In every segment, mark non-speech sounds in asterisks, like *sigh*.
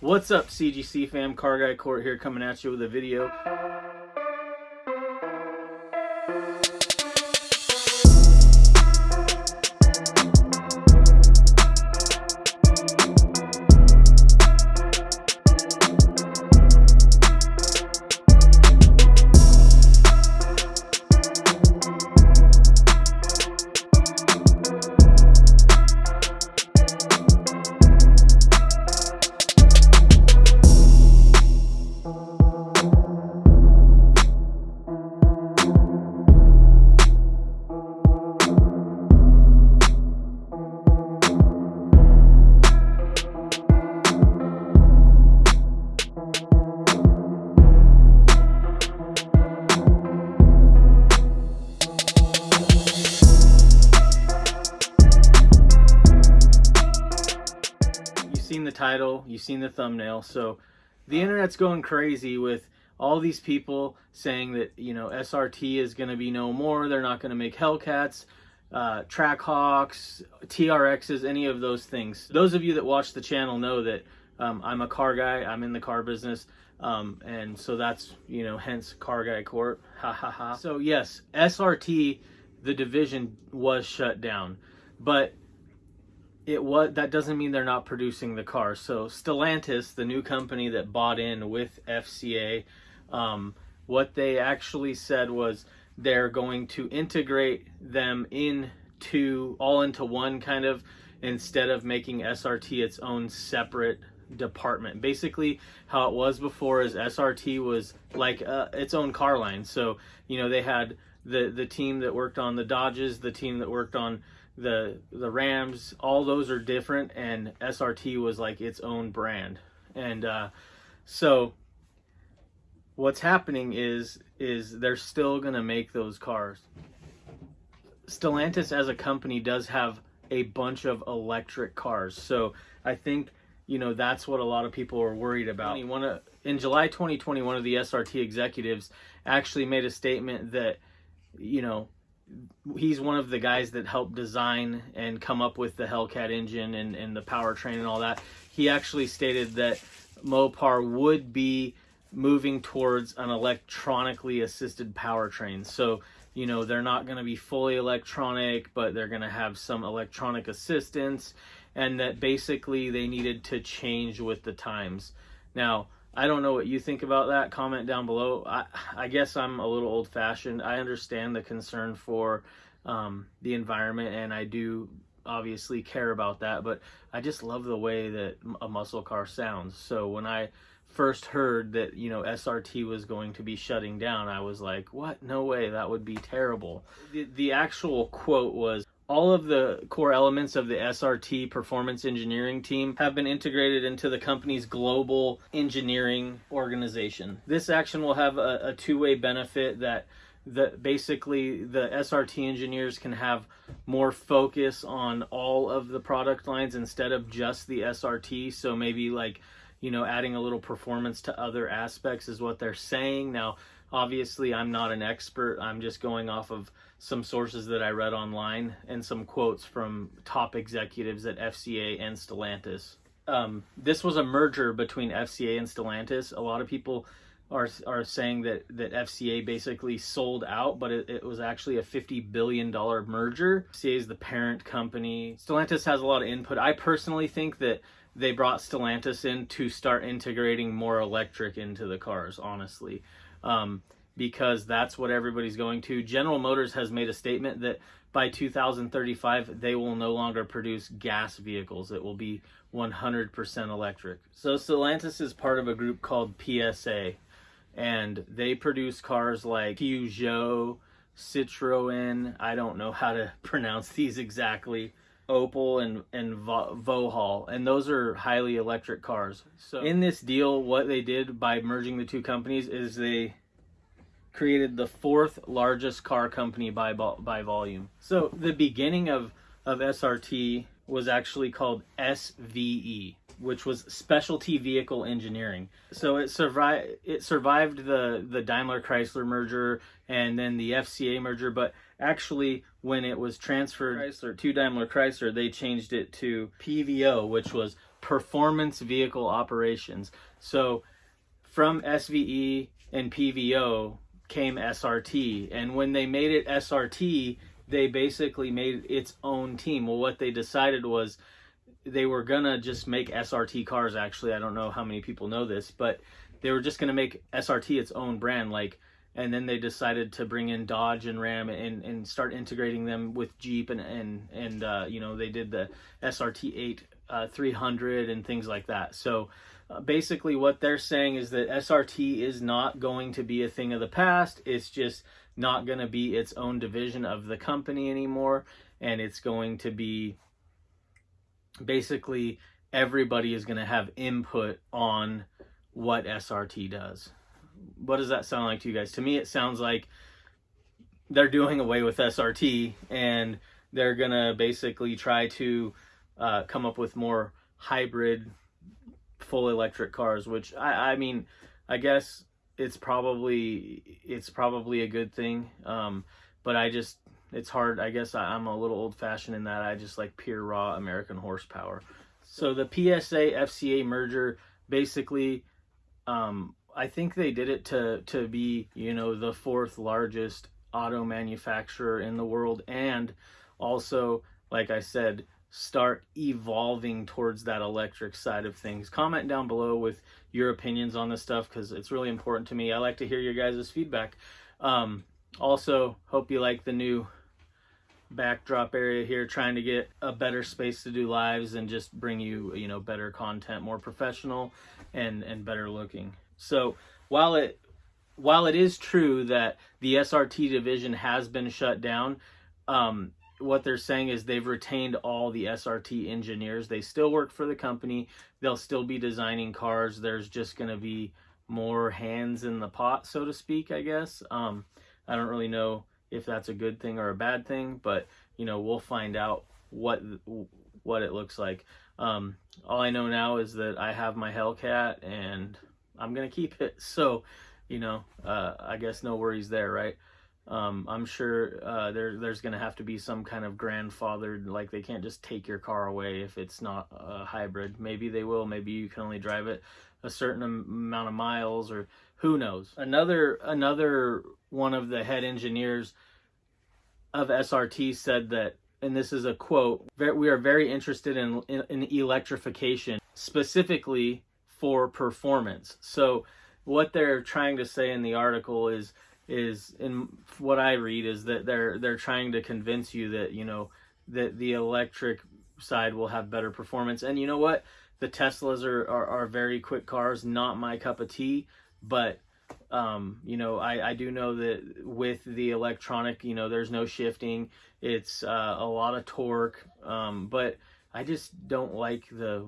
What's up, CGC fam? Car Guy Court here coming at you with a video. Title, you've seen the thumbnail. So the internet's going crazy with all these people saying that, you know, SRT is going to be no more. They're not going to make Hellcats, uh, Trackhawks, TRXs, any of those things. Those of you that watch the channel know that um, I'm a car guy. I'm in the car business. Um, and so that's, you know, hence Car Guy Court. *laughs* Ha ha ha. So, yes, SRT, the division was shut down. But it was that doesn't mean they're not producing the car. So Stellantis, the new company that bought in with FCA, um, what they actually said was they're going to integrate them into all into one kind of instead of making SRT its own separate department. Basically, how it was before is SRT was like uh, its own car line. So you know they had the the team that worked on the Dodges, the team that worked on the the Rams, all those are different, and SRT was like its own brand. And uh, so what's happening is is they're still gonna make those cars. Stellantis as a company does have a bunch of electric cars, so I think you know that's what a lot of people are worried about. One in July 2020, one of the SRT executives actually made a statement that you know he's one of the guys that helped design and come up with the Hellcat engine and, and the powertrain and all that. He actually stated that Mopar would be moving towards an electronically assisted powertrain. So, you know, they're not going to be fully electronic, but they're going to have some electronic assistance, and that basically they needed to change with the times. Now, I don't know what you think about that. Comment down below. I, I guess I'm a little old fashioned. I understand the concern for um, the environment, and I do obviously care about that, but I just love the way that a muscle car sounds. So when I first heard that, you know, SRT was going to be shutting down, I was like, what? No way. That would be terrible. The, the actual quote was, all of the core elements of the SRT performance engineering team have been integrated into the company's global engineering organization. This action will have a, a two-way benefit that the basically the SRT engineers can have more focus on all of the product lines instead of just the SRT. So maybe like, you know, adding a little performance to other aspects is what they're saying. Now, obviously I'm not an expert. I'm just going off of some sources that I read online and some quotes from top executives at FCA and Stellantis. Um, this was a merger between FCA and Stellantis. A lot of people are are saying that that FCA basically sold out, but it, it was actually a fifty billion dollar merger. FCA is the parent company. Stellantis has a lot of input. I personally think that they brought Stellantis in to start integrating more electric into the cars. Honestly, um, because that's what everybody's going to. General Motors has made a statement that by 2035 they will no longer produce gas vehicles. It will be 100% electric. So Stellantis is part of a group called PSA and they produce cars like Peugeot, Citroen, I don't know how to *laughs* pronounce these exactly. Opel and and Vauxhall, and those are highly electric cars. So in this deal, what they did by merging the two companies is they created the fourth largest car company by by volume. So the beginning of of SRT was actually called SVE, which was Specialty Vehicle Engineering. So it survived it survived the the Daimler Chrysler merger and then the FCA merger, but actually when it was transferred Chrysler to Daimler Chrysler, they changed it to PVO, which was performance vehicle operations. So from SVE and PVO came SRT. And when they made it SRT, they basically made its own team. Well, what they decided was they were gonna just make SRT cars. Actually, I don't know how many people know this, but they were just gonna make SRT its own brand. Like, and then they decided to bring in Dodge and Ram and, and start integrating them with Jeep and and and uh, you know they did the SRT 8 uh, 300 and things like that. So uh, basically, what they're saying is that SRT is not going to be a thing of the past. It's just not going to be its own division of the company anymore, and it's going to be basically everybody is going to have input on what SRT does. What does that sound like to you guys? To me, it sounds like they're doing away with SRT and they're going to basically try to uh, come up with more hybrid full electric cars, which I, I mean, I guess it's probably it's probably a good thing. Um, but I just it's hard. I guess I, am a little old fashioned in that I just like pure raw American horsepower. So the PSA FCA merger basically, um, I think they did it to to be you know the fourth largest auto manufacturer in the world and also like I said start evolving towards that electric side of things. Comment down below with your opinions on this stuff because it's really important to me. I like to hear your guys' feedback. Um, also, hope you like the new backdrop area here, trying to get a better space to do lives and just bring you, you know, better content, more professional and, and better looking. So while it while it is true that the SRT division has been shut down, um, what they're saying is they've retained all the SRT engineers. They still work for the company. They'll still be designing cars. There's just going to be more hands in the pot, so to speak, I guess. Um, I don't really know if that's a good thing or a bad thing, but you know, we'll find out what what it looks like. Um, all I know now is that I have my Hellcat and I'm gonna keep it. *laughs* So, you know, uh, I guess no worries there, right? Um, I'm sure uh, there there's gonna have to be some kind of grandfathered, like they can't just take your car away if it's not a hybrid. Maybe they will. Maybe you can only drive it a certain amount of miles, or who knows. Another another one of the head engineers of SRT said that, and this is a quote: "We are very interested in, in, in electrification, specifically for performance." So, what they're trying to say in the article is is in what I read is that they're they're trying to convince you that you know that the electric side will have better performance. And you know what? The Teslas are are, are very quick cars, not my cup of tea, but um, you know, I, I do know that with the electronic, you know, there's no shifting. It's uh, a lot of torque, um, but I just don't like the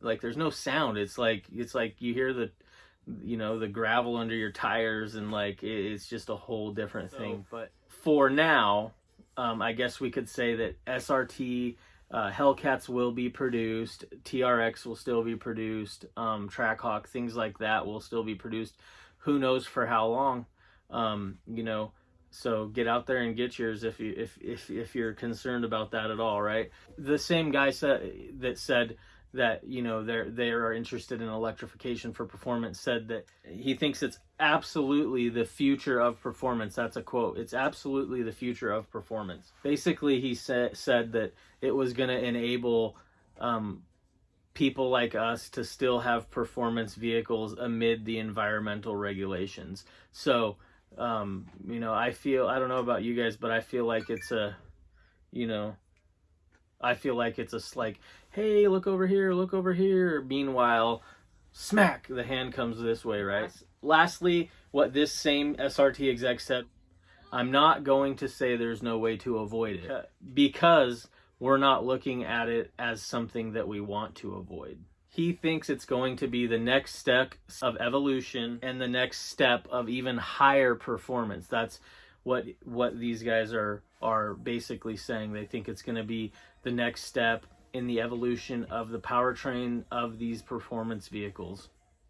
like. There's no sound. It's like it's like you hear the you know the gravel under your tires and like it's just a whole different thing but for now um, i guess we could say that srt uh, hellcats will be produced trx will still be produced um, trackhawk things like that will still be produced who knows for how long um, you know so get out there and get yours if you if if if you're concerned about that at all right? The same guy said that said that you know they're they are interested in electrification for performance said that he thinks it's absolutely the future of performance. That's a quote. It's absolutely the future of performance. Basically he said said that it was going to enable um, people like us to still have performance vehicles amid the environmental regulations. So um, you know i feel i don't know about you guys but i feel like it's a you know I feel like it's a like, hey, look over here, look over here. Meanwhile, smack, the hand comes this way, right? Lastly, what this same SRT exec said, I'm not going to say there's no way to avoid it because we're not looking at it as something that we want to avoid. He thinks it's going to be the next step of evolution and the next step of even higher performance. That's what what these guys are are basically saying. They think it's going to be the next step in the evolution of the powertrain of these performance vehicles.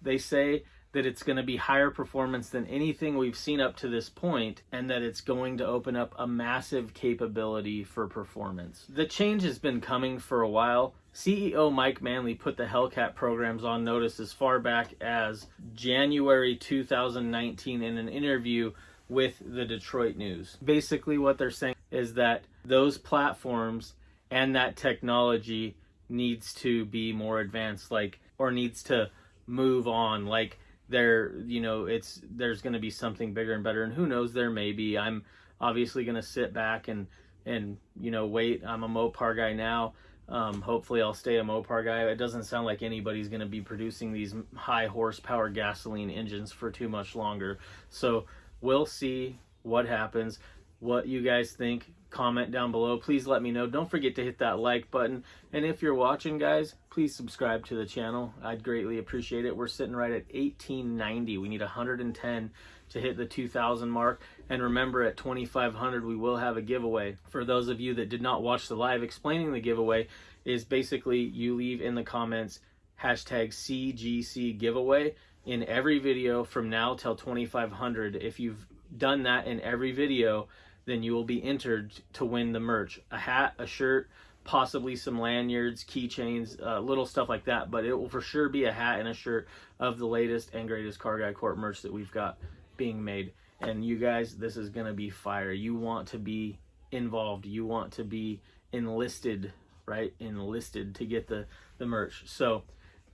They say that it's going to be higher performance than anything we've seen up to this point, and that it's going to open up a massive capability for performance. The change has been coming for a while. CEO Mike Manley put the Hellcat programs on notice as far back as January 2019 in an interview with the Detroit News. Basically, what they're saying is that those platforms and that technology needs to be more advanced, like, or needs to move on. Like, there you know it's there's going to be something bigger and better and who knows there may be. I'm obviously going to sit back and and you know wait. I'm a mopar guy now. Um, hopefully i'll stay a mopar guy. It doesn't sound like anybody's going to be producing these high horsepower gasoline engines for too much longer. So we'll see what happens. What you guys think comment down below. Please let me know. Don't forget to hit that like button. And if you're watching, guys, please subscribe to the channel. I'd greatly appreciate it. We're sitting right at 1890. We need 110 to hit the 2000 mark. And remember, at 2500, we will have a giveaway. For those of you that did not watch the live, explaining the giveaway is basically you leave in the comments hashtag CGC giveaway in every video from now till 2500. If you've done that in every video, then you will be entered to win the merch a hat, a shirt, possibly some lanyards, keychains, uh, little stuff like that. But it will for sure be a hat and a shirt of the latest and greatest Car Guy Corp merch that we've got being made. And you guys, this is going to be fire. You want to be involved, you want to be enlisted, right? Enlisted to get the, the merch. So,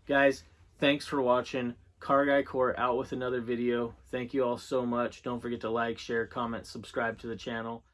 guys, thanks for watching. Car Guy Court out with another video. Thank you all so much. Don't forget to like, share, comment, subscribe to the channel.